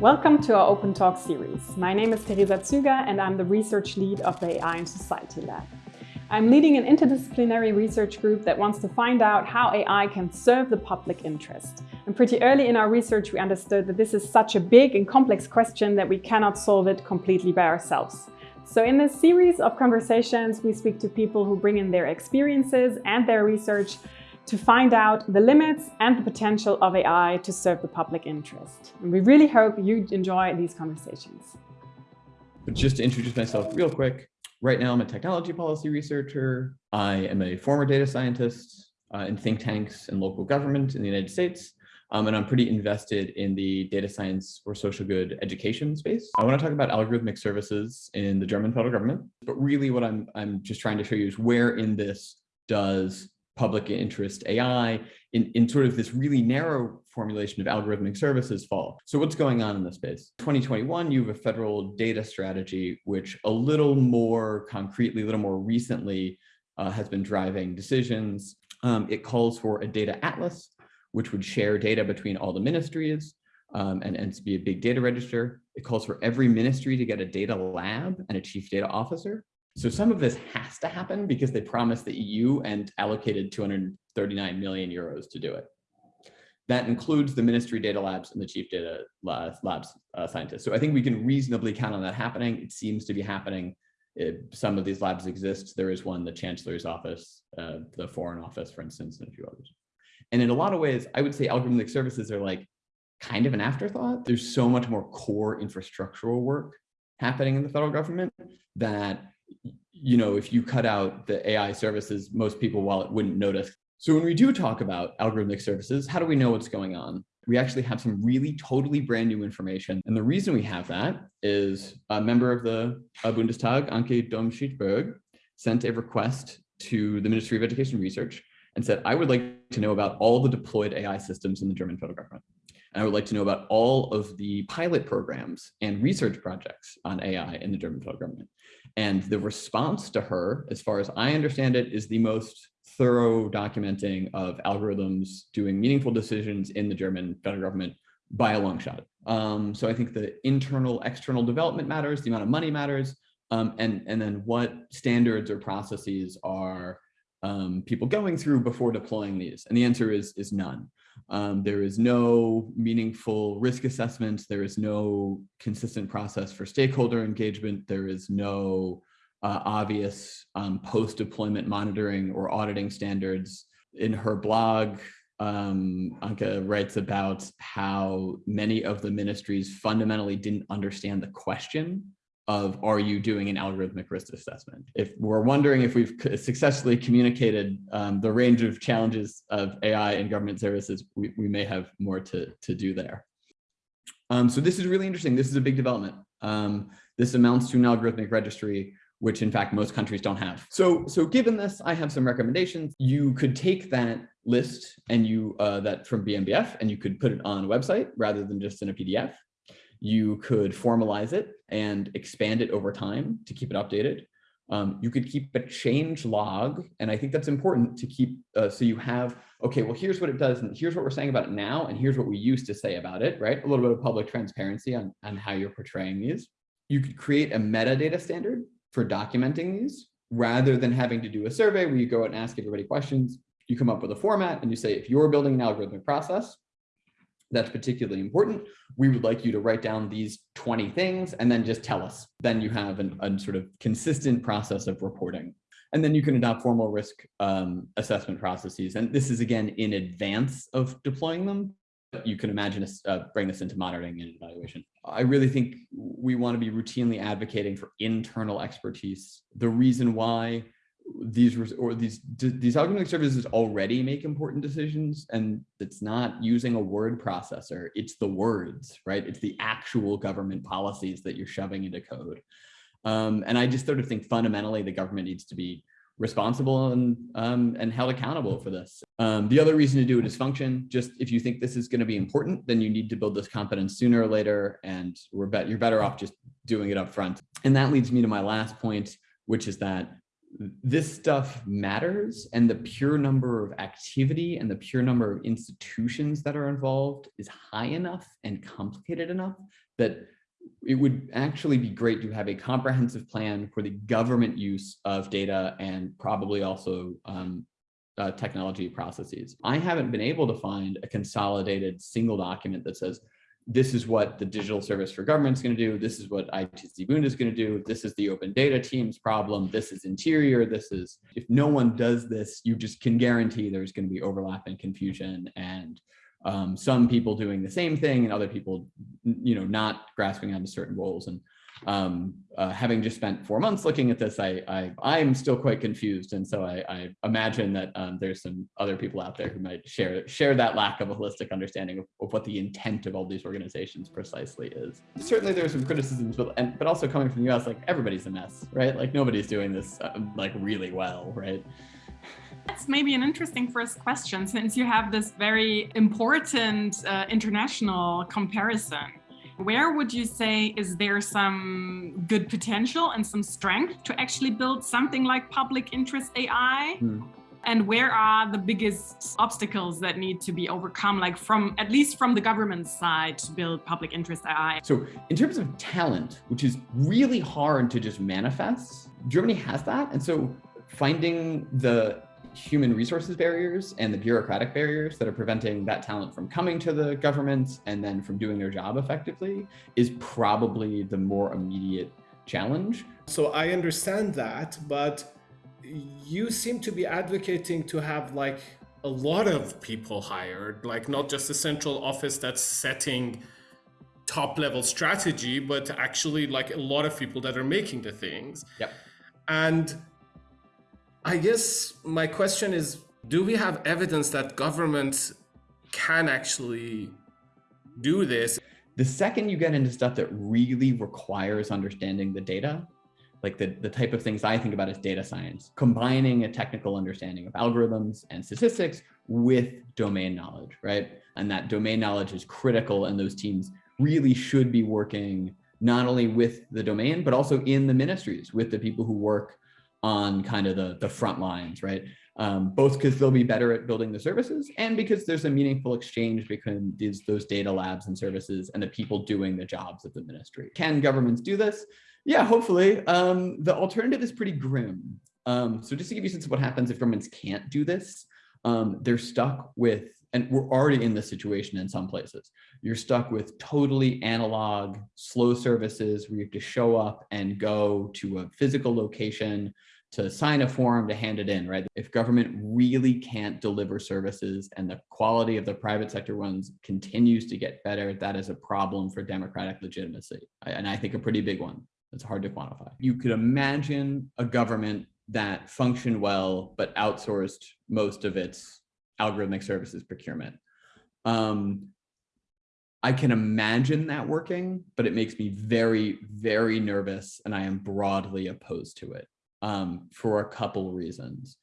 Welcome to our Open Talk series. My name is Theresa Züger and I'm the research lead of the AI and Society Lab. I'm leading an interdisciplinary research group that wants to find out how AI can serve the public interest. And pretty early in our research, we understood that this is such a big and complex question that we cannot solve it completely by ourselves. So in this series of conversations, we speak to people who bring in their experiences and their research to find out the limits and the potential of AI to serve the public interest. And we really hope you enjoy these conversations. But just to introduce myself real quick, right now I'm a technology policy researcher. I am a former data scientist uh, in think tanks and local government in the United States. Um, and I'm pretty invested in the data science or social good education space. I want to talk about algorithmic services in the German federal government, but really what I'm, I'm just trying to show you is where in this does public interest AI in, in sort of this really narrow formulation of algorithmic services fall. So what's going on in this space? 2021, you have a federal data strategy, which a little more concretely, a little more recently uh, has been driving decisions. Um, it calls for a data atlas, which would share data between all the ministries um, and, and to be a big data register. It calls for every ministry to get a data lab and a chief data officer. So some of this has to happen because they promised the EU and allocated 239 million euros to do it. That includes the ministry data labs and the chief data labs uh, scientists. So I think we can reasonably count on that happening. It seems to be happening. It, some of these labs exist. There is one, the chancellor's office, uh, the foreign office, for instance, and a few others. And in a lot of ways, I would say algorithmic services are like kind of an afterthought. There's so much more core infrastructural work happening in the federal government that you know, if you cut out the AI services, most people, while it wouldn't notice. So when we do talk about algorithmic services, how do we know what's going on? We actually have some really totally brand new information. And the reason we have that is a member of the uh, Bundestag, Anke Domscheit-Berg, sent a request to the Ministry of Education Research and said, I would like to know about all the deployed AI systems in the German federal government. And I would like to know about all of the pilot programs and research projects on AI in the German federal government. And the response to her, as far as I understand it, is the most thorough documenting of algorithms doing meaningful decisions in the German federal government by a long shot. Um, so I think the internal, external development matters, the amount of money matters, um, and, and then what standards or processes are um, people going through before deploying these? And the answer is, is none. Um, there is no meaningful risk assessment. There is no consistent process for stakeholder engagement. There is no uh, obvious um, post-deployment monitoring or auditing standards. In her blog, um, Anke writes about how many of the ministries fundamentally didn't understand the question of are you doing an algorithmic risk assessment? If we're wondering if we've successfully communicated um, the range of challenges of AI in government services, we, we may have more to, to do there. Um, so this is really interesting. This is a big development. Um, this amounts to an algorithmic registry, which in fact most countries don't have. So, so given this, I have some recommendations. You could take that list and you uh, that from BMBF and you could put it on a website rather than just in a PDF. You could formalize it and expand it over time to keep it updated. Um, you could keep a change log, and I think that's important to keep, uh, so you have, okay, well, here's what it does, and here's what we're saying about it now, and here's what we used to say about it, right? A little bit of public transparency on, on how you're portraying these. You could create a metadata standard for documenting these, rather than having to do a survey where you go out and ask everybody questions. You come up with a format, and you say, if you're building an algorithmic process, that's particularly important. We would like you to write down these 20 things and then just tell us. Then you have an, a sort of consistent process of reporting. And then you can adopt formal risk um, assessment processes. And this is, again, in advance of deploying them. You can imagine us uh, bring this into monitoring and evaluation. I really think we want to be routinely advocating for internal expertise. The reason why these or these these algorithmic services already make important decisions and it's not using a word processor. It's the words right? It's the actual government policies that you're shoving into code. Um, and i just sort of think fundamentally the government needs to be responsible and um, and held accountable for this. Um, the other reason to do it is function. Just if you think this is going to be important then you need to build this competence sooner or later and we're bet you're better off just doing it up front and that leads me to my last point which is that this stuff matters and the pure number of activity and the pure number of institutions that are involved is high enough and complicated enough that it would actually be great to have a comprehensive plan for the government use of data and probably also um, uh, technology processes. I haven't been able to find a consolidated single document that says, this is what the digital service for government is going to do. This is what ITZBund is going to do. This is the open data team's problem. This is interior. This is, if no one does this, you just can guarantee there's going to be overlap and confusion and um, some people doing the same thing and other people, you know, not grasping onto certain roles. And um, uh, having just spent four months looking at this, I, I am still quite confused, and so I, I imagine that um, there's some other people out there who might share share that lack of a holistic understanding of, of what the intent of all these organizations precisely is. Certainly, there are some criticisms, but and, but also coming from the U.S., like everybody's a mess, right? Like nobody's doing this uh, like really well, right? That's maybe an interesting first question, since you have this very important uh, international comparison. Where would you say is there some good potential and some strength to actually build something like public interest AI? Hmm. And where are the biggest obstacles that need to be overcome, like from at least from the government side to build public interest AI? So in terms of talent, which is really hard to just manifest, Germany has that. And so finding the human resources barriers and the bureaucratic barriers that are preventing that talent from coming to the government and then from doing their job effectively is probably the more immediate challenge. So I understand that, but you seem to be advocating to have like a lot of people hired, like not just a central office that's setting top level strategy, but actually like a lot of people that are making the things. Yep. And I guess my question is, do we have evidence that governments can actually do this? The second you get into stuff that really requires understanding the data, like the, the type of things I think about as data science, combining a technical understanding of algorithms and statistics with domain knowledge, right? And that domain knowledge is critical and those teams really should be working not only with the domain, but also in the ministries with the people who work on kind of the, the front lines, right? Um, both because they'll be better at building the services and because there's a meaningful exchange between these, those data labs and services and the people doing the jobs of the ministry. Can governments do this? Yeah, hopefully. Um, the alternative is pretty grim. Um, so just to give you a sense of what happens if governments can't do this, um, they're stuck with, and we're already in this situation in some places, you're stuck with totally analog, slow services where you have to show up and go to a physical location to sign a form to hand it in, right? If government really can't deliver services and the quality of the private sector ones continues to get better, that is a problem for democratic legitimacy. And I think a pretty big one. It's hard to quantify. You could imagine a government that functioned well, but outsourced most of its algorithmic services procurement. Um, I can imagine that working, but it makes me very, very nervous and I am broadly opposed to it um, for a couple reasons.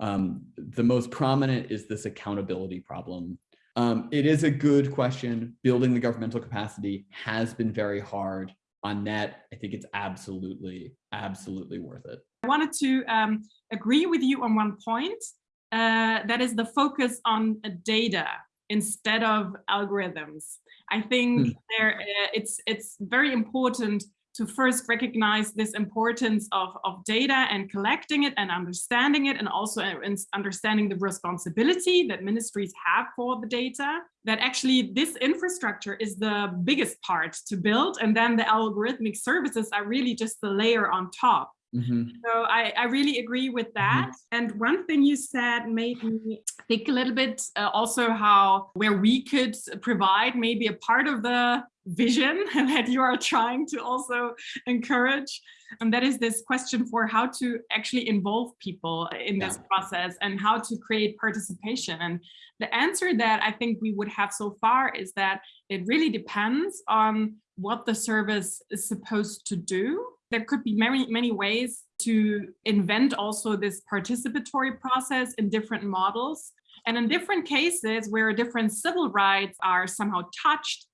Um, the most prominent is this accountability problem. Um, it is a good question. Building the governmental capacity has been very hard on net. I think it's absolutely, absolutely worth it. I wanted to um, agree with you on one point. Uh, that is the focus on data instead of algorithms. I think hmm. there uh, it's it's very important to first recognize this importance of, of data and collecting it and understanding it and also understanding the responsibility that ministries have for the data that actually this infrastructure is the biggest part to build and then the algorithmic services are really just the layer on top Mm -hmm. So I, I really agree with mm-hmm. that. Mm -hmm. And one thing you said made me think a little bit uh, also how where we could provide maybe a part of the vision that you are trying to also encourage. And that is this question for how to actually involve people in this yeah. process and how to create participation. And the answer that I think we would have so far is that it really depends on what the service is supposed to do. There could be many, many ways to invent also this participatory process in different models. And in different cases where different civil rights are somehow touched,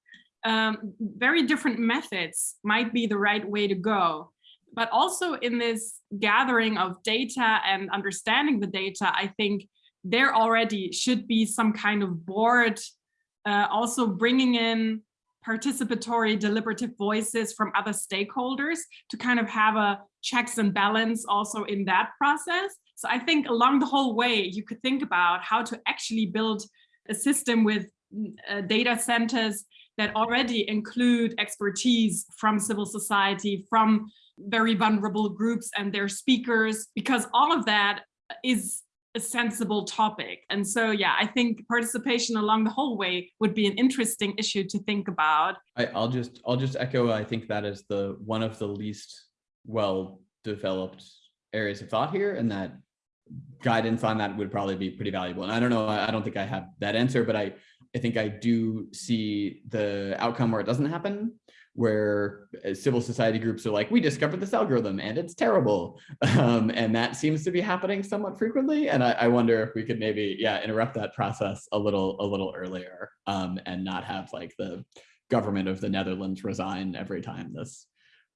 um, very different methods might be the right way to go. but also in this gathering of data and understanding the data, I think there already should be some kind of board uh, also bringing in participatory deliberative voices from other stakeholders to kind of have a checks and balance also in that process. So I think along the whole way, you could think about how to actually build a system with uh, data centers that already include expertise from civil society, from very vulnerable groups and their speakers, because all of that is a sensible topic. And so, yeah, I think participation along the whole way would be an interesting issue to think about. I, will just I'll just echo. I think that is the one of the least well developed areas of thought here, and that guidance on that would probably be pretty valuable. And I don't know, I don't think I have that answer, but I I think I do see the outcome where it doesn't happen where uh, civil society groups are like, we discovered this algorithm and it's terrible. Um, and that seems to be happening somewhat frequently. And I, I, wonder if we could maybe, yeah, interrupt that process a little, a little earlier um, and not have like the government of the Netherlands resign every time this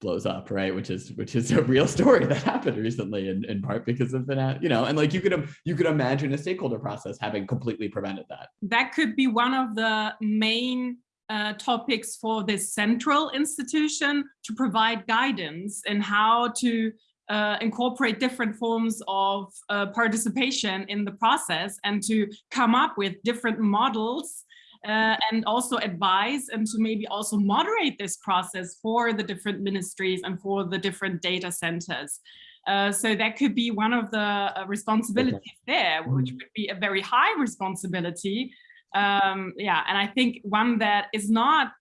blows up, right? Which is which is a real story that happened recently, in, in part because of the you know, and like you could you could imagine a stakeholder process having completely prevented that. That could be one of the main uh, topics for this central institution to provide guidance in how to uh, incorporate different forms of uh, participation in the process and to come up with different models uh, and also advise and to maybe also moderate this process for the different ministries and for the different data centers. Uh, so that could be one of the uh, responsibilities okay. there, which mm-hmm. would be a very high responsibility um, yeah, and I think one that is not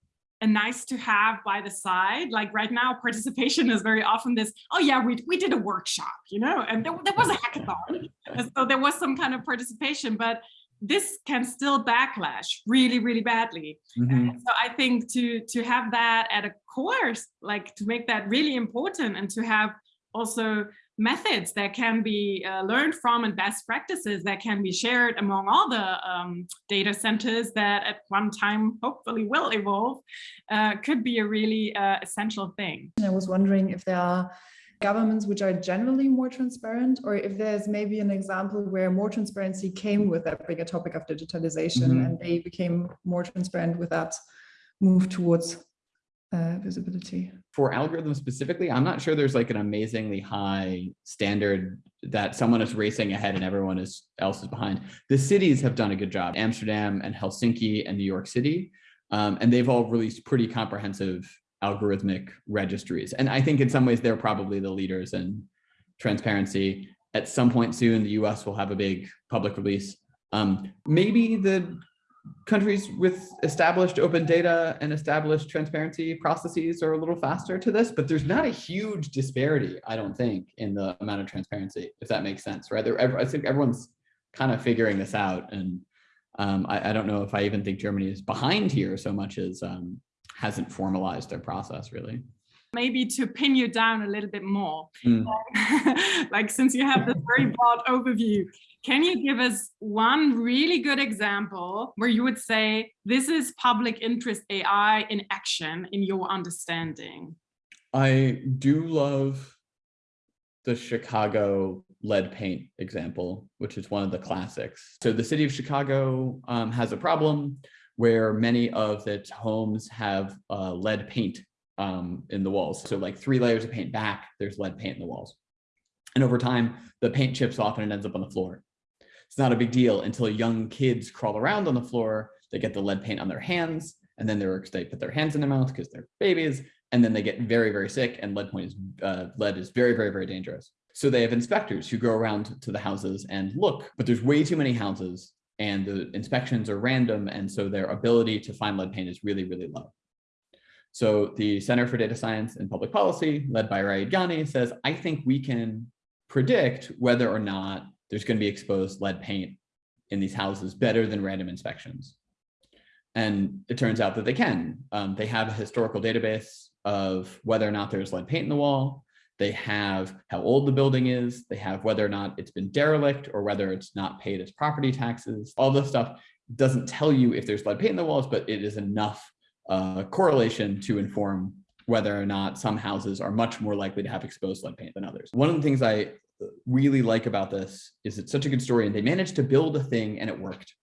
a nice to have by the side. Like right now, participation is very often this, oh yeah, we, we did a workshop, you know, and there, there was a hackathon. so there was some kind of participation, but this can still backlash really, really badly. Mm -hmm. So I think to, to have that at a course, like to make that really important and to have also methods that can be uh, learned from and best practices that can be shared among all the um, data centers that at one time hopefully will evolve uh, could be a really uh, essential thing. I was wondering if there are governments which are generally more transparent or if there's maybe an example where more transparency came with that bigger topic of digitalization mm -hmm. and they became more transparent with that move towards uh, visibility. For algorithms specifically, I'm not sure there's like an amazingly high standard that someone is racing ahead and everyone is else is behind. The cities have done a good job, Amsterdam and Helsinki and New York City, um, and they've all released pretty comprehensive algorithmic registries. And I think in some ways they're probably the leaders in transparency. At some point soon, the US will have a big public release. Um, maybe the countries with established open data and established transparency processes are a little faster to this, but there's not a huge disparity, I don't think, in the amount of transparency, if that makes sense, right? There, I think everyone's kind of figuring this out. And um, I, I, don't know if I even think Germany is behind here so much as um, hasn't formalized their process really maybe to pin you down a little bit more. Mm. like since you have this very broad overview, can you give us one really good example where you would say this is public interest AI in action in your understanding? I do love the Chicago lead paint example, which is one of the classics. So the city of Chicago um, has a problem where many of its homes have uh, lead paint um, in the walls. So like three layers of paint back, there's lead paint in the walls. And over time, the paint chips off and it ends up on the floor. It's not a big deal until young kids crawl around on the floor, they get the lead paint on their hands, and then they're, they put their hands in their mouth because they're babies, and then they get very, very sick, and lead point is uh, lead is very, very, very dangerous. So they have inspectors who go around to the houses and look, but there's way too many houses and the inspections are random. And so their ability to find lead paint is really, really low. So the Center for Data Science and Public Policy, led by Rayid Ghani, says, I think we can predict whether or not there's going to be exposed lead paint in these houses better than random inspections. And it turns out that they can. Um, they have a historical database of whether or not there's lead paint in the wall. They have how old the building is. They have whether or not it's been derelict or whether it's not paid its property taxes. All this stuff doesn't tell you if there's lead paint in the walls, but it is enough uh, correlation to inform whether or not some houses are much more likely to have exposed lead paint than others. One of the things I really like about this is it's such a good story and they managed to build a thing and it worked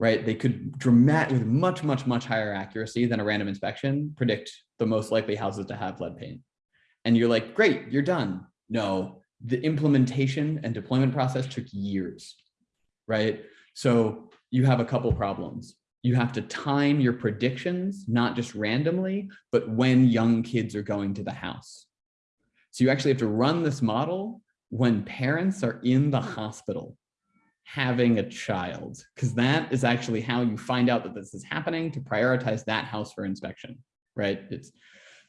right? They could dramatic with much, much, much higher accuracy than a random inspection predict the most likely houses to have lead paint. And you're like, great, you're done. No, the implementation and deployment process took years, right? So you have a couple problems. You have to time your predictions, not just randomly, but when young kids are going to the house. So you actually have to run this model when parents are in the hospital having a child, because that is actually how you find out that this is happening to prioritize that house for inspection, right? It's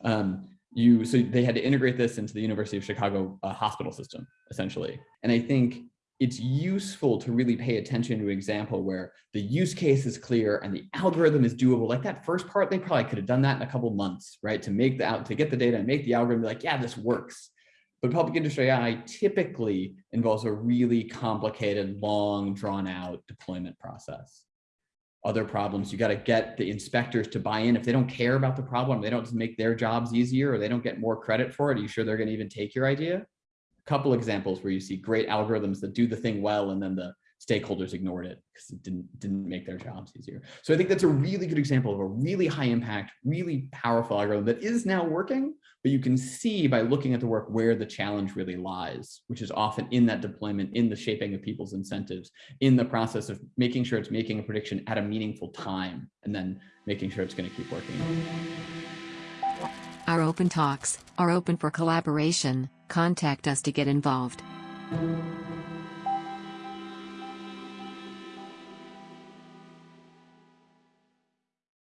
um, you, so they had to integrate this into the University of Chicago uh, hospital system, essentially. And I think it's useful to really pay attention to an example where the use case is clear and the algorithm is doable. Like that first part, they probably could have done that in a couple months, right? To make the out to get the data and make the algorithm be like, yeah, this works. But public industry AI typically involves a really complicated, long, drawn out deployment process. Other problems, you got to get the inspectors to buy in. If they don't care about the problem, they don't just make their jobs easier or they don't get more credit for it, are you sure they're going to even take your idea? Couple examples where you see great algorithms that do the thing well and then the stakeholders ignored it because it didn't didn't make their jobs easier. So I think that's a really good example of a really high impact, really powerful algorithm that is now working, but you can see by looking at the work where the challenge really lies, which is often in that deployment, in the shaping of people's incentives, in the process of making sure it's making a prediction at a meaningful time, and then making sure it's going to keep working. Our open talks are open for collaboration. Contact us to get involved.